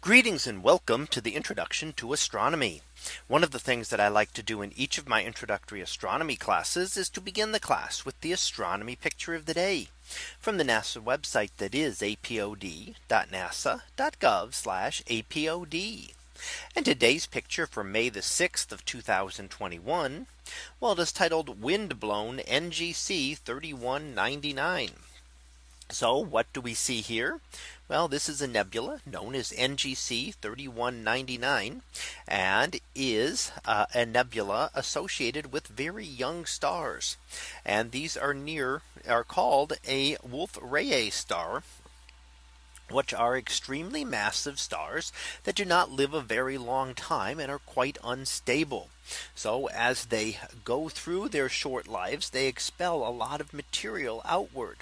Greetings and welcome to the introduction to astronomy. One of the things that I like to do in each of my introductory astronomy classes is to begin the class with the astronomy picture of the day from the NASA website that is apod.nasa.gov apod. And today's picture for May the 6th of 2021. Well, it is titled windblown NGC 3199. So what do we see here? Well, this is a nebula known as NGC 3199 and is uh, a nebula associated with very young stars. And these are near are called a Wolf Rayet star which are extremely massive stars that do not live a very long time and are quite unstable. So as they go through their short lives, they expel a lot of material outward.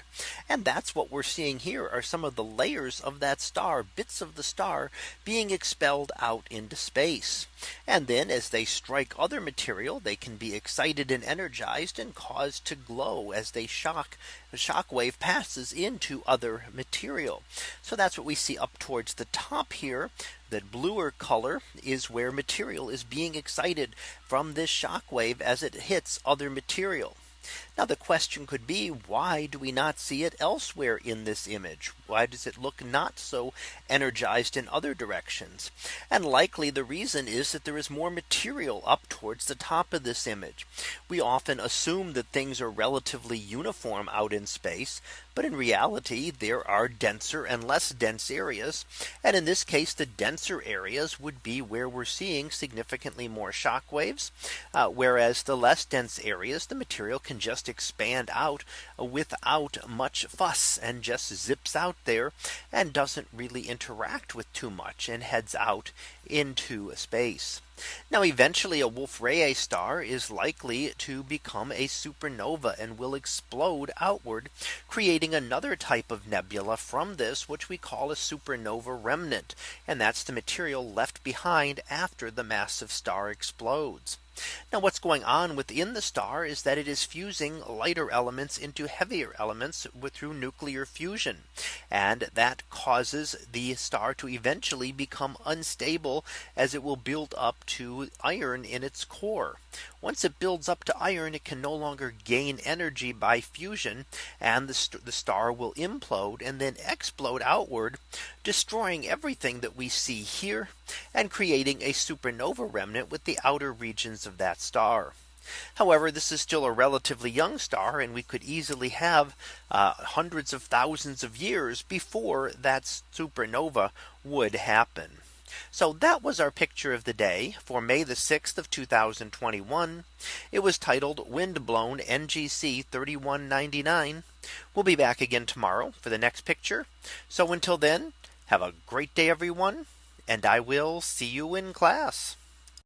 And that's what we're seeing here are some of the layers of that star bits of the star being expelled out into space. And then as they strike other material, they can be excited and energized and caused to glow as they shock the shock wave passes into other material. So that's what we see up towards the top here that bluer color is where material is being excited from this shock wave as it hits other material. Now the question could be why do we not see it elsewhere in this image? Why does it look not so energized in other directions? And likely the reason is that there is more material up towards the top of this image. We often assume that things are relatively uniform out in space. But in reality, there are denser and less dense areas. And in this case, the denser areas would be where we're seeing significantly more shock waves. Uh, whereas the less dense areas, the material can just expand out without much fuss and just zips out there and doesn't really interact with too much and heads out into space. Now eventually a Wolf Rayet star is likely to become a supernova and will explode outward, creating another type of nebula from this which we call a supernova remnant. And that's the material left behind after the massive star explodes. Now what's going on within the star is that it is fusing lighter elements into heavier elements with through nuclear fusion. And that causes the star to eventually become unstable as it will build up to iron in its core. Once it builds up to iron, it can no longer gain energy by fusion and the, st the star will implode and then explode outward, destroying everything that we see here and creating a supernova remnant with the outer regions of that star. However, this is still a relatively young star and we could easily have uh, hundreds of thousands of years before that supernova would happen. So that was our picture of the day for May the 6th of 2021. It was titled Windblown NGC 3199. We'll be back again tomorrow for the next picture. So until then, have a great day, everyone. And I will see you in class.